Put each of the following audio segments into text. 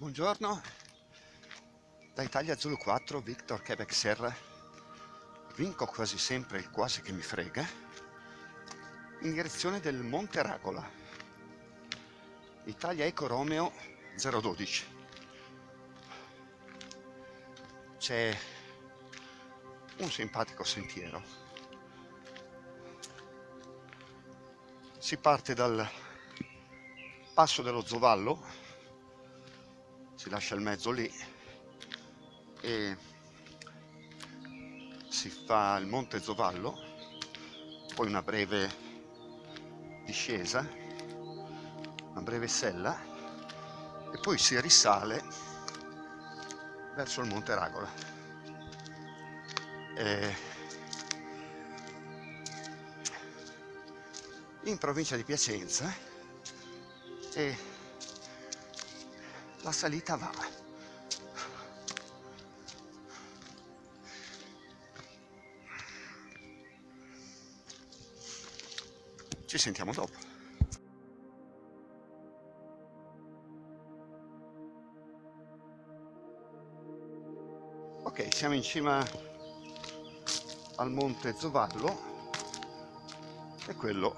Buongiorno, da Italia Zulu 4, Victor Quebec Serra, vinco quasi sempre il quasi che mi frega, in direzione del Monte Ragola, Italia Eco Romeo 012. C'è un simpatico sentiero. Si parte dal passo dello Zovallo si lascia il mezzo lì e si fa il Monte Zovallo, poi una breve discesa, una breve sella e poi si risale verso il Monte Ragola. E in provincia di Piacenza e la salita va. Ci sentiamo dopo. Ok, siamo in cima al monte Zovallo e quello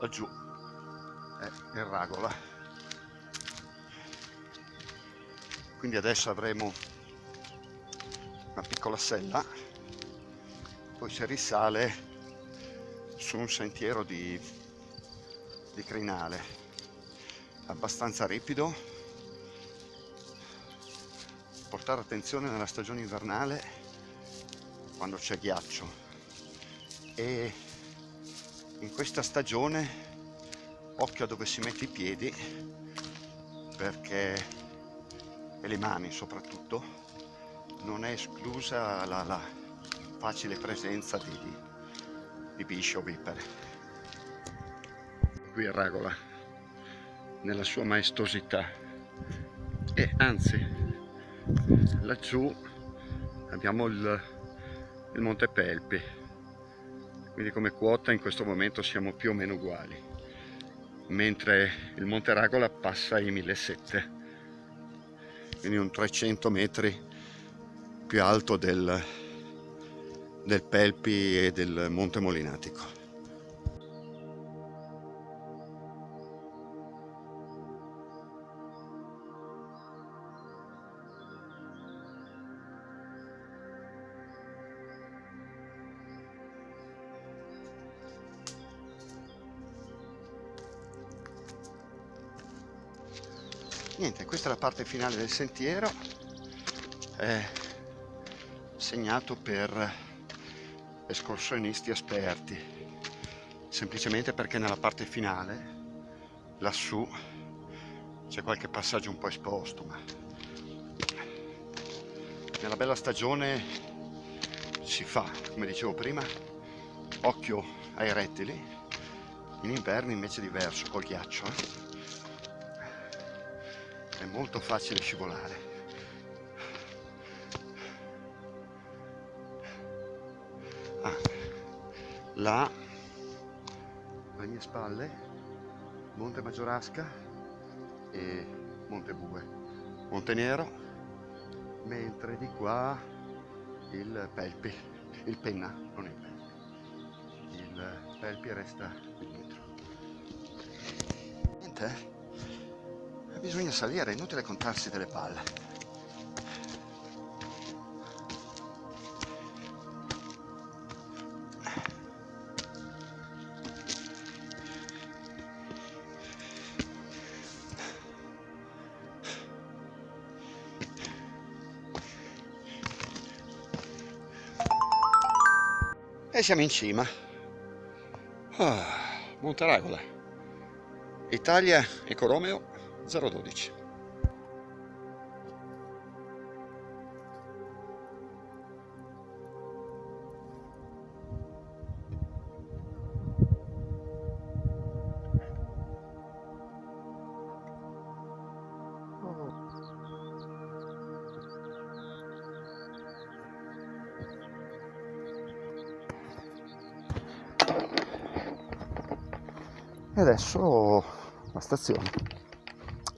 laggiù è il Ragola. Quindi adesso avremo una piccola sella poi si risale su un sentiero di, di crinale abbastanza ripido. Portare attenzione nella stagione invernale quando c'è ghiaccio. E in questa stagione occhio a dove si mette i piedi perché e le mani soprattutto, non è esclusa la, la facile presenza di, di, di bisci o vipere. Qui è Ragola, nella sua maestosità, e anzi, laggiù abbiamo il, il Monte Pelpi, quindi come quota in questo momento siamo più o meno uguali, mentre il Monte Ragola passa ai 1700 quindi un 300 metri più alto del, del Pelpi e del Monte Molinatico. Niente questa è la parte finale del sentiero è segnato per escursionisti esperti semplicemente perché nella parte finale lassù c'è qualche passaggio un po' esposto ma nella bella stagione si fa come dicevo prima occhio ai rettili in inverno invece è diverso col ghiaccio eh? Molto facile scivolare. Ah, là alle mie spalle Monte Maggiorasca e Monte Bue. Monte Nero mentre di qua il Pelpi il Penna non il Pelpi. Il Pelpi resta qui dietro niente eh? Bisogna salire, è inutile contarsi delle palle. E siamo in cima. Ah, Monteragola. Italia Eco Romeo 012 e adesso la stazione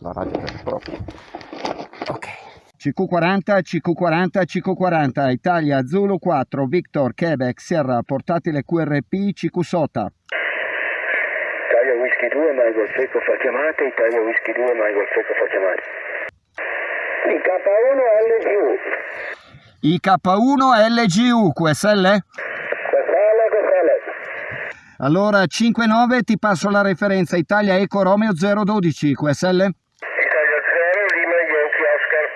la radio vera e propria CQ40, CQ40, CQ40, Italia Zulu 4, Victor, Quebec, Sierra, portatile QRP, CQ Sota. Italia Whisky 2, Michael Secco fa chiamate, Italia Whisky 2, Michael Secco fa chiamate. IK1 IK1 LGU, LGU, QSL? Allora 5-9 ti passo la referenza Italia Eco Romeo 012, QSL? Italia 0, Lima Yankee Oscar.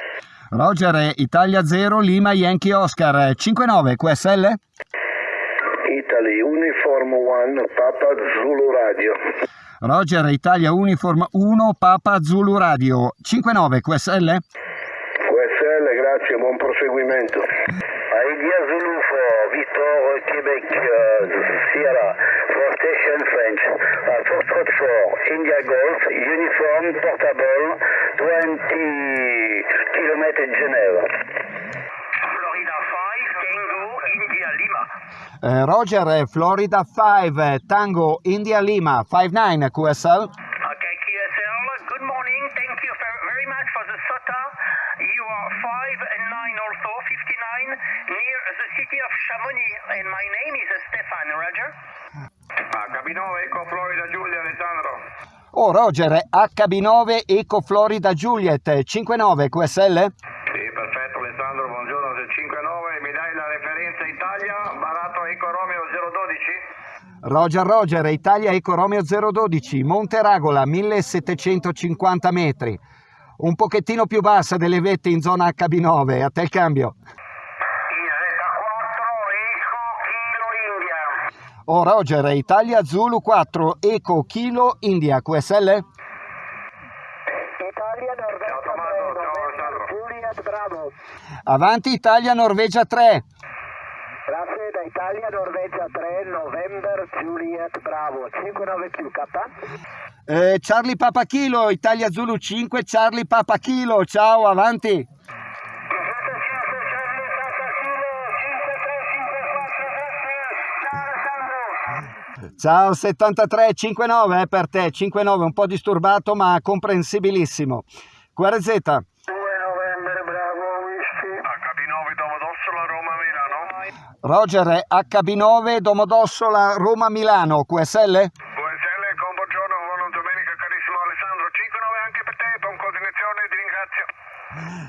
Roger, Italia 0, Lima Yankee Oscar, 5-9, QSL? Italy Uniform 1, Papa Zulu Radio. Roger, Italia Uniform 1, Papa Zulu Radio, 5-9, QSL? QSL, grazie, buon proseguimento. Idea Zulu for Victor, Quebec, uh, Sierra, for Station French, uh, Foxtrot 4, India Golf, Uniform, Portable, 20 km Geneva. Florida 5, Tango, India Lima. Eh, Roger, Florida 5, Tango, India Lima, 5-9, QSL? Okay, QSL, good morning. Thank you ver- very much for the SOTA. You are 5 and 9 also, 59, near the city of Chamonix. And my name is Stefan, Roger. HB9 Eco Florida Giulia Alessandro. Oh, Roger, HB9 Eco Florida Juliet, 5-9, QSL? Sì, perfetto Alessandro, buongiorno del 59, mi dai la referenza Italia, Barato Eco Romeo 012? Roger Roger, Italia Eco Romeo 012, Monte Ragola, 1750 metri. Un pochettino più bassa delle vette in zona HB9, a te il cambio. Isletta 4, Eco Kilo Oh Roger, Italia Zulu 4, Eco Kilo India, QSL? Italia Alessandro. Juliet Bravo. Avanti Italia Norvegia 3. Grazie da Italia, Norvegia 3, November, Juliet Bravo. 59 più K. Eh, Charlie Papa Kilo, Italia Zulu 5, Charlie Papa Kilo, ciao, avanti. Ciao 73 59 eh, per te, 59 un po' disturbato ma comprensibilissimo. QRZ, 2 novembre, bravo, whisky. HB9 Domodossola Roma Milano. Roger HB9 Domodossola Roma Milano, QSL? QSL con buongiorno, buona domenica carissimo Alessandro, 59 anche per te, buon continuazione, ti ringrazio.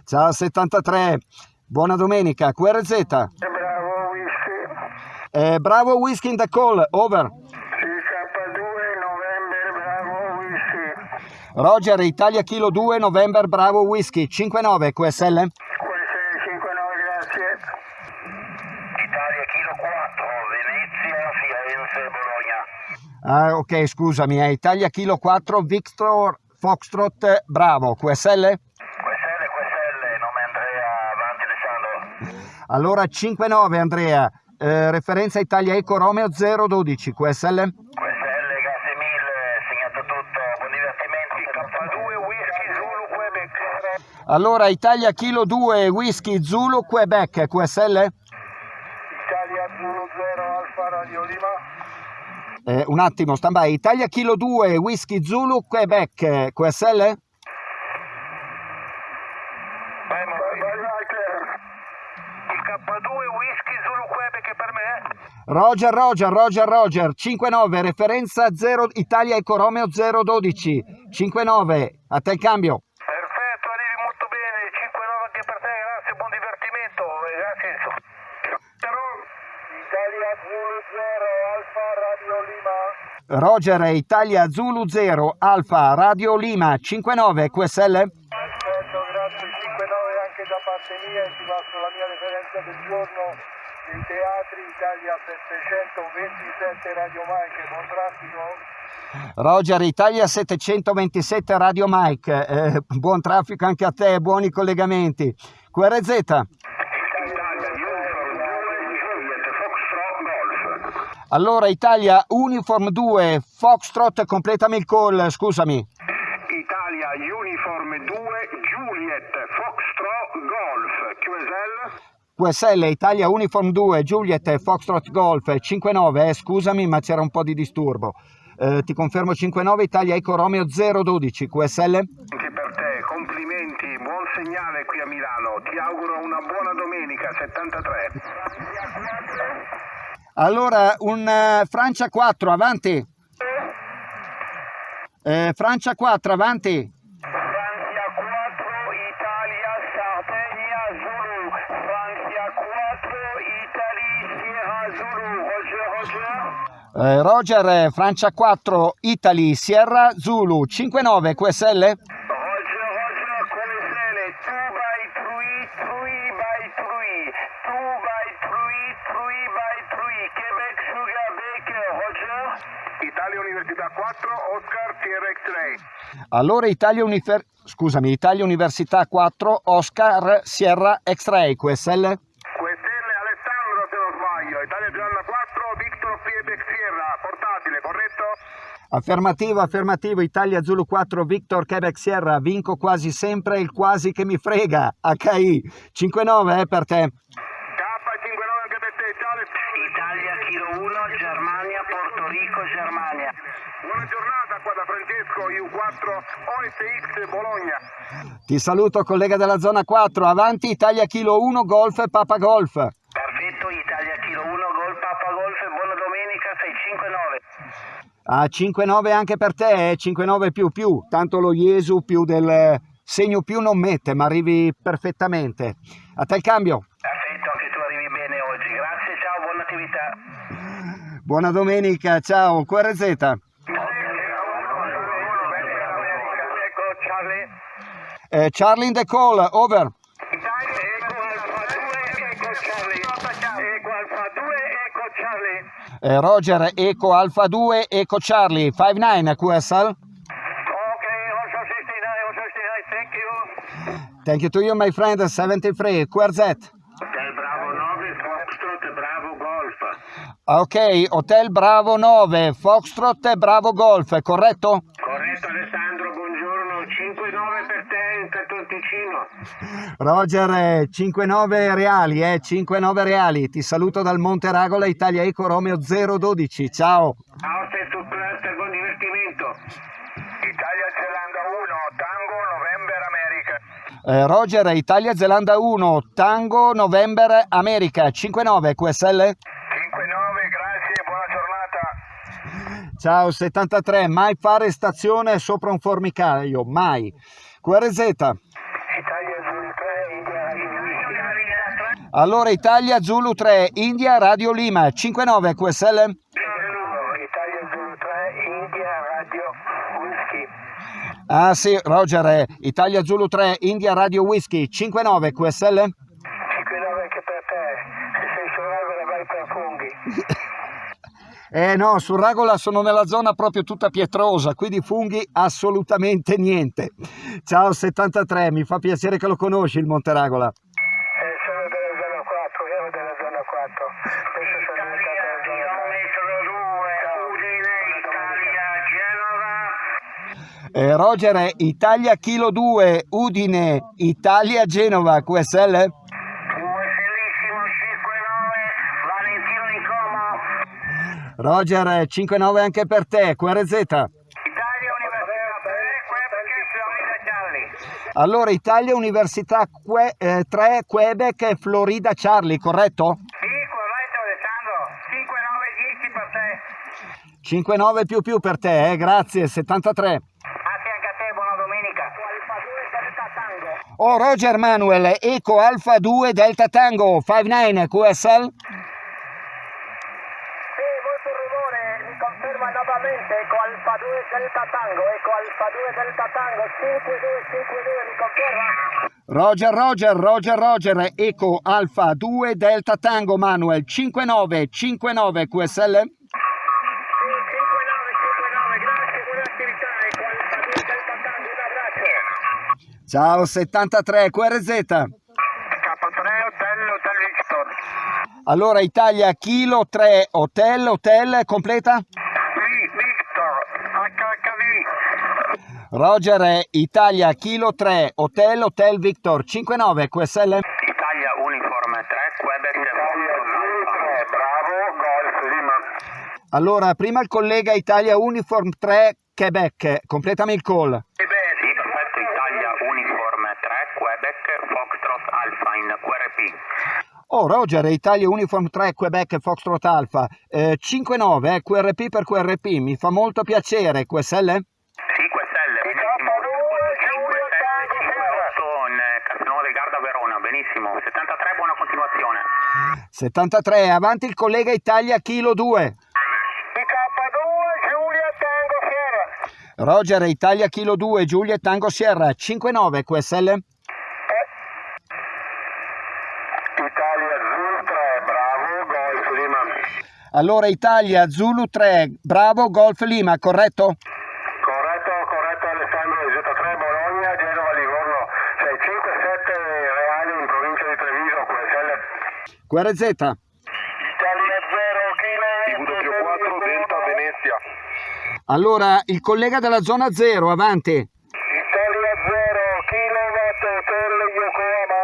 Ciao 73, buona domenica, QRZ. Bravo, whisky. Eh, bravo Whisky in the call, over. CK2, novembre, bravo, whisky. Roger Italia Kilo 2 November Bravo Whisky 59 QSL? QSL 59, grazie. Italia Kilo 4, Venezia, Firenze, Bologna. Ah, ok, scusami, eh. Italia Kilo 4 Victor Foxtrot Bravo QSL? QSL, QSL, nome Andrea, avanti Alessandro. Allora 59 Andrea, eh, referenza Italia Eco Romeo 012 QSL? QSL, grazie mille, segnato tutto, buon divertimenti. K2, Whisky, Zulu, Quebec. Allora Italia Kilo 2 Whisky Zulu Quebec QSL? Italia 0 Alfa Radio Lima. Eh, un attimo, stand by. Italia Kilo 2 Whisky Zulu Quebec QSL? Vai Maurizio. Il K2, Whisky, Zulu, Quebec per me. Roger, Roger, Roger, Roger, 59, referenza 0, Italia Eco Romeo 012, 59, a te il cambio. Perfetto, arrivi molto bene, 5-9 anche per te, grazie, buon divertimento, e grazie. Però, Italia 0 Alfa Radio Lima. Roger, Italia Zulu 0, Alfa, Radio Lima, 59, QSL? Perfetto, grazie. 5-9 anche da parte mia e ti passo la mia referenza del giorno dei teatri Italia 727 Radio Mike. Buon traffico. Roger, Italia 727, Radio Mike, eh, buon traffico anche a te, buoni collegamenti. QRZ, Italia Uniform 2 Juliet Foxtrot Golf. Allora Italia Uniform 2, Foxtrot, completami il call, scusami. Italia Uniform 2 Juliet Foxtrot Golf. QSL? QSL Italia Uniform 2 Juliet Foxtrot Golf 59, eh, scusami ma c'era un po' di disturbo. Eh, ti confermo 59 Italia Eco Romeo 012 QSL? Anche per te, complimenti buon segnale qui a Milano. Ti auguro una buona domenica 73. Allora, un eh, Francia 4, avanti. Eh, Francia 4, avanti. Francia 4, Italia, Sardegna, Zulu. Francia 4, Italia, Sierra, Zulu. Roger, Roger. Eh, Roger, eh, Francia 4, Italy, Sierra, Zulu, 5-9, QSL? Roger, Roger, QSL, 2 by 3, 3 by 3, 2 by 3, 3 by 3, Quebec, Sugar, Baker, Roger. Università 4, Oscar TRX-Ray. Allora Italia, Unifer- scusami, Italia Università 4, Oscar, Sierra, X-Ray, QSL? QSL Alessandro se non sbaglio, Italia Giovanna 4, Victor Quebec Sierra, portatile, corretto? Affermativo, affermativo, Italia Zulu 4, Victor, Quebec, Sierra, vinco quasi sempre il quasi che mi frega, HI, 5-9 eh, per te. K59 anche per te, ciao Alessandro. Italia Kilo 1, Germania, Porto Rico, Germania. Buona giornata qua da Francesco, U4, OSX Bologna. Ti saluto collega della zona 4, avanti Italia Kilo 1, Golf, Papa Golf. Perfetto, Italia Kilo 1, Gol Papa Golf, buona domenica 659. A 5-9 anche per te, eh? 5-9 più più, tanto lo Jesu più del segno più non mette, ma arrivi perfettamente. A te il cambio. Perfetto, anche tu arrivi bene oggi. Grazie, ciao, buona attività. Buona domenica, ciao, QRZ. Ecco, Charlie. Eh, Charlie in the call, over. Italia, Alfa 2, Charlie. Alfa 2, Charlie. Eh, Roger, Eco Alfa 2, Eco Charlie, 5-9 QSL. Okay, also 69, also 69, thank you. Thank you to you, my friend, 73, QRZ. Hotel Bravo 9, Foxtrot Bravo Golf. Ok, Hotel Bravo 9, Foxtrot Bravo Golf, corretto? Corretto Alessandro, buongiorno, 5-9 per te in Canton Ticino. Roger, eh, 5-9 reali, eh, 5-9 reali. Ti saluto dal Monte Ragola, Italia Eco Romeo 012, ciao. Austria sul cluster, buon divertimento. Italia Zelanda 1, Tango November America. Eh, Roger, Italia Zelanda 1, Tango November America, 5-9 QSL. 5-9, grazie, buona giornata. Ciao 73, mai fare stazione sopra un formicaio, mai. QRZ. Italia sul 3, India Radio Allora Italia Zulu 3, India Radio Lima, 59 QSL. Italia Zulu 3, India Radio Whisky. Ah sì, Roger, eh, Italia Zulu 3, India Radio Whisky, 59 QSL. 5-9 anche per te. Se sei su regola vai per funghi. Eh no, su Ragola sono nella zona proprio tutta pietrosa, qui di funghi assolutamente niente. Ciao 73, mi fa piacere che lo conosci il Monte Ragola. Eh, sono della zona 4, ero della zona 4. Adesso sono diventato della zona 3. Chilometro 2, Udine, Italia, Genova. Eh, Roger, Italia Kilo 2, Udine, Italia Genova, QSL. Bellissimo 5-9, Valentino in Como. Roger, eh, 5-9 anche per te, QRZ. Italia Università 3, Quebec, Florida Charlie. Allora, Italia Università Que- eh, 3, Quebec, e Florida Charlie, corretto? Sì, corretto Alessandro, 5-9-10 per te. 5-9 più più per te, eh, grazie, 73. Grazie anche a te, buona domenica. Oh, Roger Manuel, Eco Alfa 2 Delta Tango, 5-9 QSL. Sì, molto rumore, mi conferma nuovamente, Eco Alfa 2 Delta Tango, Eco Alfa 2 Delta Tango, 5252 mi conferma? Roger, Roger, Roger, Roger, Eco Alfa 2 Delta Tango Manuel, 59, 59 QSL. Sì, 5959, grazie, buona attività, Eco Alfa 2 Delta Tango, un abbraccio. Ciao 73 QRZ. K3 Hotel Hotel Victor. Allora Italia Kilo 3 Hotel Hotel completa? Sì, Victor, HHV. Roger eh, Italia Kilo 3 Hotel Hotel Victor 59 QSL. Italia Uniforme 3, Quebec, Italia Zulu 3, bravo, Golf Lima. Allora prima il collega Italia Uniform 3 Quebec, completami il call. E beh, Sì, perfetto, Italia Uniforme 3, Quebec Foxtrot Alpha in QRP. Oh, Roger, Italia Uniform 3 Quebec Foxtrot Alpha, eh, 5-9, eh, QRP per QRP, mi fa molto piacere, QSL, benissimo. in eh, Castelnuovo del Garda Verona, benissimo. 73, buona continuazione. 73, avanti il collega Italia Kilo 2. IK2 Giulia Tango Sierra. Roger, Italia Kilo 2, Giulia Tango Sierra, 5-9, QSL? Italia Zulu 3 Bravo Golf Lima. Allora Italia Zulu 3, Bravo Golf Lima? Corretto, corretto Alessandro Z3 Bologna, Genova Livorno 657 Reali in provincia di Treviso, QSL. QRZ. Italia 0 Kilo W4 Delta Venezia. Allora il collega della zona 0, avanti. Italia 0 Kilowatt Hotel Yokohama.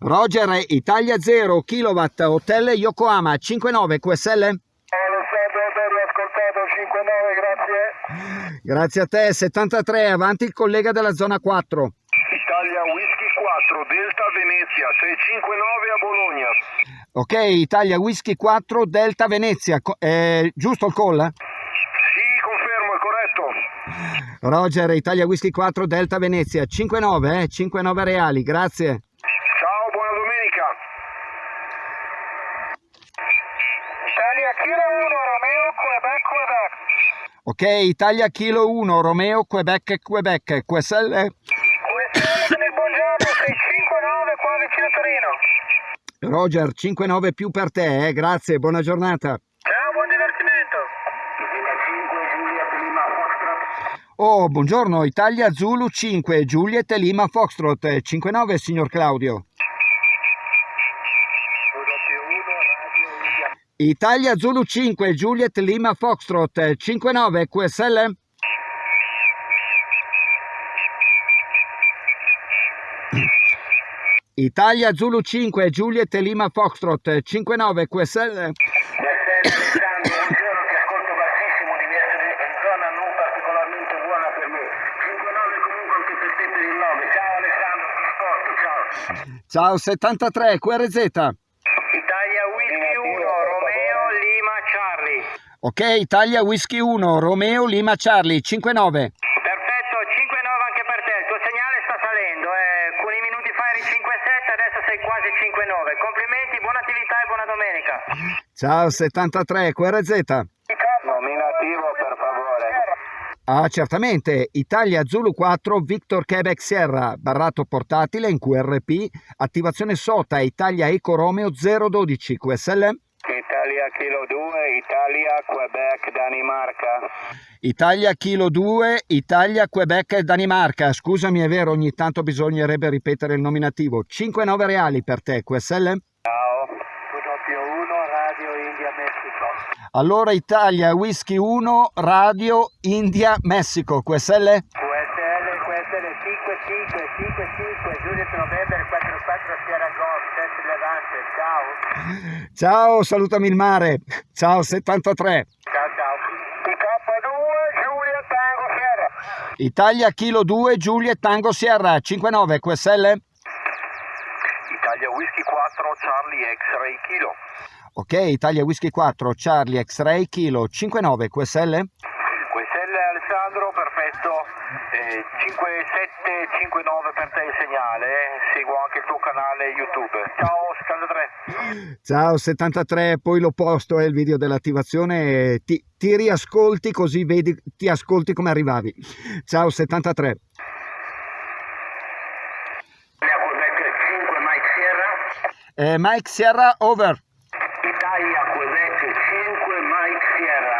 Roger, Italia 0, Kilowatt, Hotel Yokohama, 59 QSL? Alessandro Alberio ascoltato 59, grazie. Grazie a te, 73, avanti il collega della zona 4. Italia Whisky 4 Delta Venezia 659 a Bologna. Ok, Italia Whisky 4, Delta Venezia, eh, giusto il call? Sì, confermo, è corretto. Roger, Italia Whisky 4, Delta Venezia, 59, eh, 59 reali, grazie. Ciao, buona domenica. Italia Kilo 1 Romeo Quebec Quebec. Ok, Italia Kilo 1, Romeo, Quebec, Quebec, QSL? QSL buongiorno 659 qua vicino Torino. Roger, 59 più per te, eh, grazie, buona giornata. Ciao, buon divertimento. Oh, buongiorno, Italia Zulu 5, Juliet Lima Foxtrot, eh, 59 signor Claudio. Italia Zulu 5, Juliet Lima Foxtrot, eh, 59 QSL? Italia Zulu 5, Juliet Lima Foxtrot, eh, 59 QSL? Alessandro, buongiorno, ti ascolto bassissimo, devi essere in zona non particolarmente buona per me. 5-9 comunque anche per te per il 9. Ciao Alessandro, ti ascolto, ciao. Ciao 73 QRZ. Italia Whisky 1, Romeo Lima Charlie. Ok, Italia Whisky 1, Romeo Lima Charlie, 59. Perfetto, 5-9 anche per te. Il tuo segnale sta salendo. Eh. Alcuni minuti fa eri 5-7, adesso sei quasi 5-9. Complimenti, buona attività e buona domenica. Ciao 73 QRZ. Nominativo per favore. Ah, certamente. Italia Zulu 4, Victor Quebec Sierra, barrato portatile in QRP, attivazione SOTA Italia Eco Romeo 012 QSL. Italia Kilo 2, Italia Quebec Danimarca. Italia Kilo 2, Italia Quebec Danimarca. Scusami, è vero, ogni tanto bisognerebbe ripetere il nominativo. 5-9 reali per te, QSL? Ciao. W1 Radio India Messico. Allora Italia Whisky 1, Radio India Messico, QSL? QSL, QSL 55, 55, Juliet November 44 Sierra Golf, test Levante, ciao. Ciao, salutami il mare. Ciao 73. Ciao ciao. IK2 Giulia Tango Sierra. Italia Kilo 2, Giulia Tango Sierra, 59 QSL? Italia Whisky 4 Charlie X-Ray Kilo. Ok, Italia Whisky 4, Charlie X-Ray Kilo, 59 QSL? QSL Alessandro, perfetto. Eh, 5759 per te il segnale. eh. Seguo anche il tuo canale YouTube. Ciao 73. Ciao 73, poi lo posto è il video dell'attivazione ti, ti riascolti così vedi, ti ascolti come arrivavi. Ciao 73. Italia Quebec 5 Mike Sierra. Eh, Mike Sierra, over. Italia Quebec 5 Mike Sierra.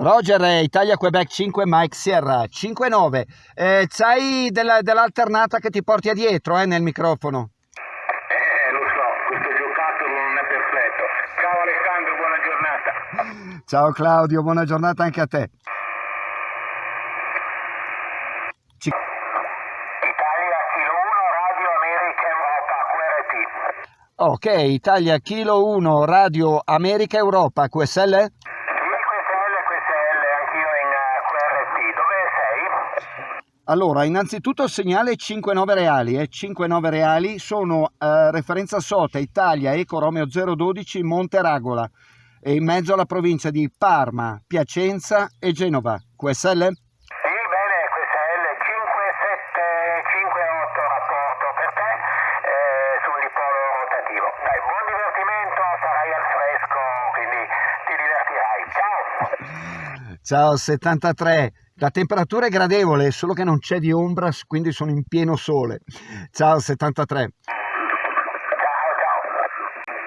Roger, eh, Italia Quebec 5, Mike Sierra, 5-9. Eh, c'hai della- dell'alternata che ti porti dietro eh, nel microfono? Eh, lo so, questo giocattolo non è perfetto. Ciao Alessandro, buona giornata. Ciao Claudio, buona giornata anche a te. Ci- Italia Kilo 1 Radio America Europa QRT. Ok, Italia Kilo 1, Radio America Europa, QSL? Sì, QSL, QSL, anch'io in eh, QRT. Dove sei? Allora, innanzitutto segnale 5-9 reali, eh? 5-9 reali sono eh, referenza SOTA Italia Eco Romeo 012 Monteragola e in mezzo alla provincia di Parma, Piacenza e Genova. QSL? Sì, bene, QSL 5758 rapporto per te eh, sul dipolo rotativo. Dai, buon divertimento, sarai al fresco, quindi ti divertirai. Ciao! Ciao 73. La temperatura è gradevole, solo che non c'è di ombra, quindi sono in pieno sole. Ciao 73. Ciao, ciao.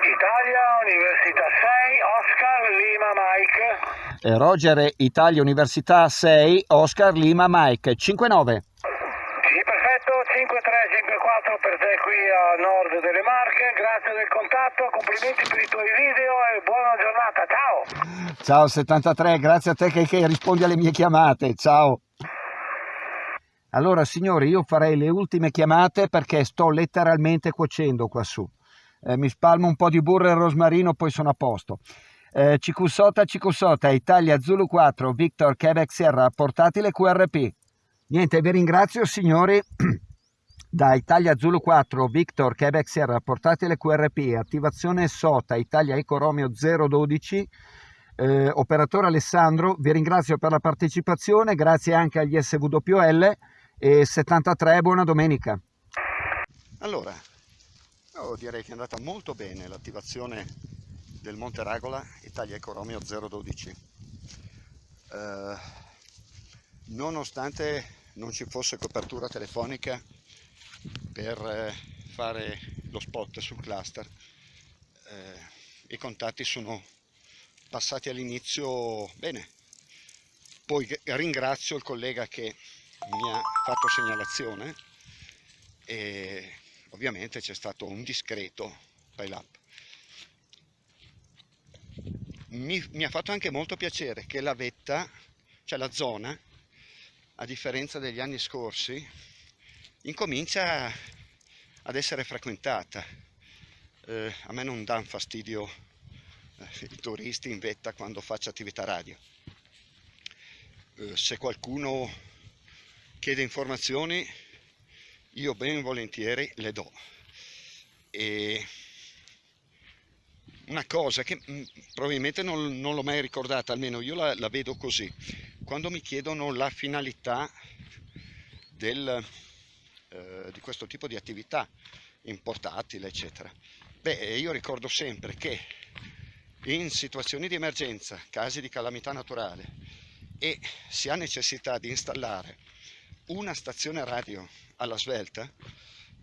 Italia, Università 6, Oscar, Lima, Mike. E Roger Italia Università 6, Oscar Lima Mike 59. Sì, perfetto, 5354 per te qui a nord Marche, grazie del contatto, complimenti per i tuoi video e buona giornata, ciao! Ciao 73, grazie a te che, che rispondi alle mie chiamate. Ciao. Allora signori, io farei le ultime chiamate perché sto letteralmente cuocendo qua su. Eh, mi spalmo un po' di burro e rosmarino, poi sono a posto. Eh, Cicusota, Cicusota, Italia Zulu 4, Victor Quebec Sierra, portatile QRP. Niente, vi ringrazio signori. Da Italia Zulu 4, Victor Quebec Sierra, portatile QRP, attivazione SOTA, Italia Eco Romeo 012, eh, operatore Alessandro, vi ringrazio per la partecipazione, grazie anche agli SWL e 73, buona domenica. Allora, io direi che è andata molto bene l'attivazione del Monte Ragola Italia Eco Romeo 012. Eh, nonostante non ci fosse copertura telefonica per eh, fare lo spot sul cluster, eh, i contatti sono passati all'inizio bene. Poi ringrazio il collega che mi ha fatto segnalazione e ovviamente c'è stato un discreto pile up. Mi, mi, ha fatto anche molto piacere che la vetta, cioè la zona, a differenza degli anni scorsi, incomincia ad essere frequentata. Eh, a me non dà fastidio eh, i turisti in vetta quando faccio attività radio. Eh, se qualcuno chiede informazioni, io ben volentieri le do. E una cosa che mm, probabilmente non, non l'ho mai ricordata, almeno io la, la, vedo così, quando mi chiedono la finalità del, eh, di questo tipo di attività in portatile, eccetera. Beh, io ricordo sempre che in situazioni di emergenza, casi di calamità naturale e si ha necessità di installare una stazione radio alla svelta,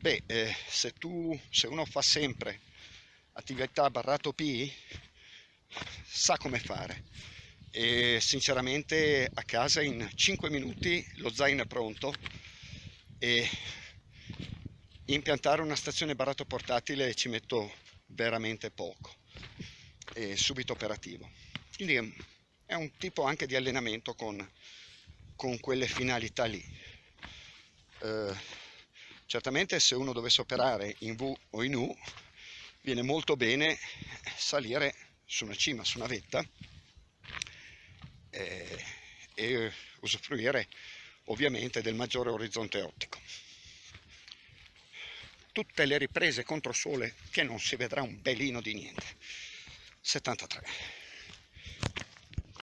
beh, eh, se, tu, se uno fa sempre attività barrato P sa come fare e sinceramente a casa in 5 minuti lo zaino è pronto e impiantare una stazione barrato portatile ci metto veramente poco e subito operativo. Quindi è un tipo anche di allenamento con, con quelle finalità lì. Eh, certamente se uno dovesse operare in V o in U viene molto bene salire su una cima, su una vetta eh, e usufruire ovviamente del maggiore orizzonte ottico. Tutte le riprese contro sole che non si vedrà un belino di niente. 73.